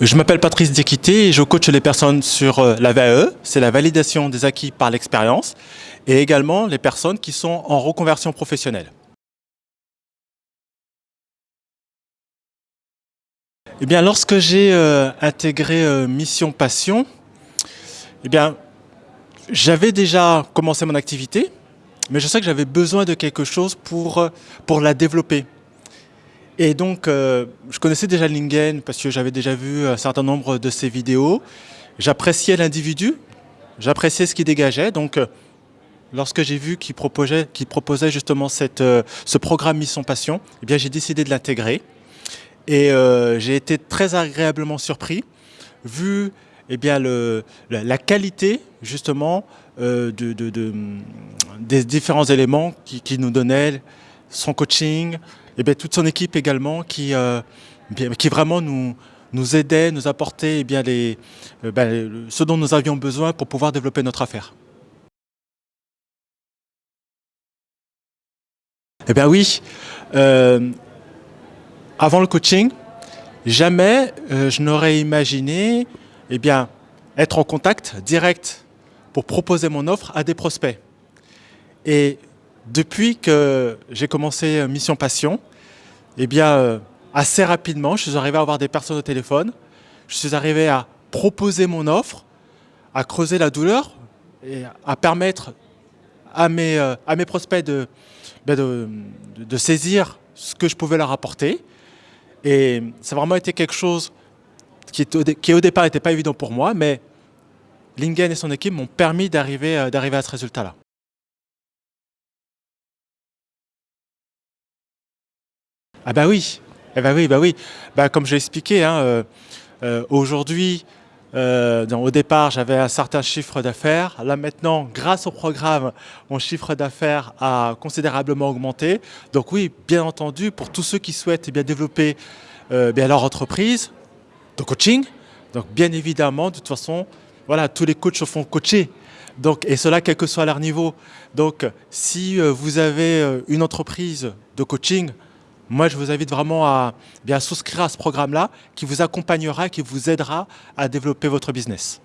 Je m'appelle Patrice Diéquité et je coach les personnes sur euh, la VAE, c'est la validation des acquis par l'expérience, et également les personnes qui sont en reconversion professionnelle. Eh bien, lorsque j'ai euh, intégré euh, Mission Passion, eh bien, j'avais déjà commencé mon activité, mais je sais que j'avais besoin de quelque chose pour, pour la développer. Et donc, euh, je connaissais déjà Lingen parce que j'avais déjà vu un certain nombre de ses vidéos. J'appréciais l'individu, j'appréciais ce qu'il dégageait. Donc, euh, lorsque j'ai vu qu'il proposait, justement euh, ce programme Mission Passion, eh j'ai décidé de l'intégrer. Et j'ai été très agréablement surpris, vu eh bien, la, qualité, justement, de, de, des différents éléments qui, qui nous donnait, son coaching, et bien, toute son équipe également qui, euh, qui vraiment nous, nous aidait, nous apportait eh bien, les, euh, ben, ce dont nous avions besoin pour pouvoir développer notre affaire. Eh bien oui, euh, avant le coaching, jamais je n'aurais imaginé eh bien, être en contact direct pour proposer mon offre à des prospects. Et depuis que j'ai commencé Mission Passion, eh bien, euh, assez rapidement, je suis arrivé à avoir des personnes au téléphone, je suis arrivé à proposer mon offre, à creuser la douleur et à permettre à mes, euh, à mes prospects ben de, de, saisir ce que je pouvais leur apporter. Et ça a vraiment été quelque chose qui, qui au départ n'était pas évident pour moi, mais Lingen et son équipe m'ont permis d'arriver euh, à ce résultat-là. Ah bah oui, eh bah oui, bah oui. Bah comme j'ai expliqué, hein, euh, euh, aujourd'hui, euh, au départ, j'avais un certain chiffre d'affaires. Là maintenant, grâce au programme, mon chiffre d'affaires a considérablement augmenté. Donc oui, bien entendu, pour tous ceux qui souhaitent eh bien, développer bien leur entreprise de coaching, donc bien évidemment, de toute façon, voilà, tous les coachs se font coacher. Donc, et cela quel que soit leur niveau. Donc, si vous avez une entreprise de coaching, moi, je vous invite vraiment à bien souscrire à ce programme-là qui vous accompagnera, qui vous aidera à développer votre business.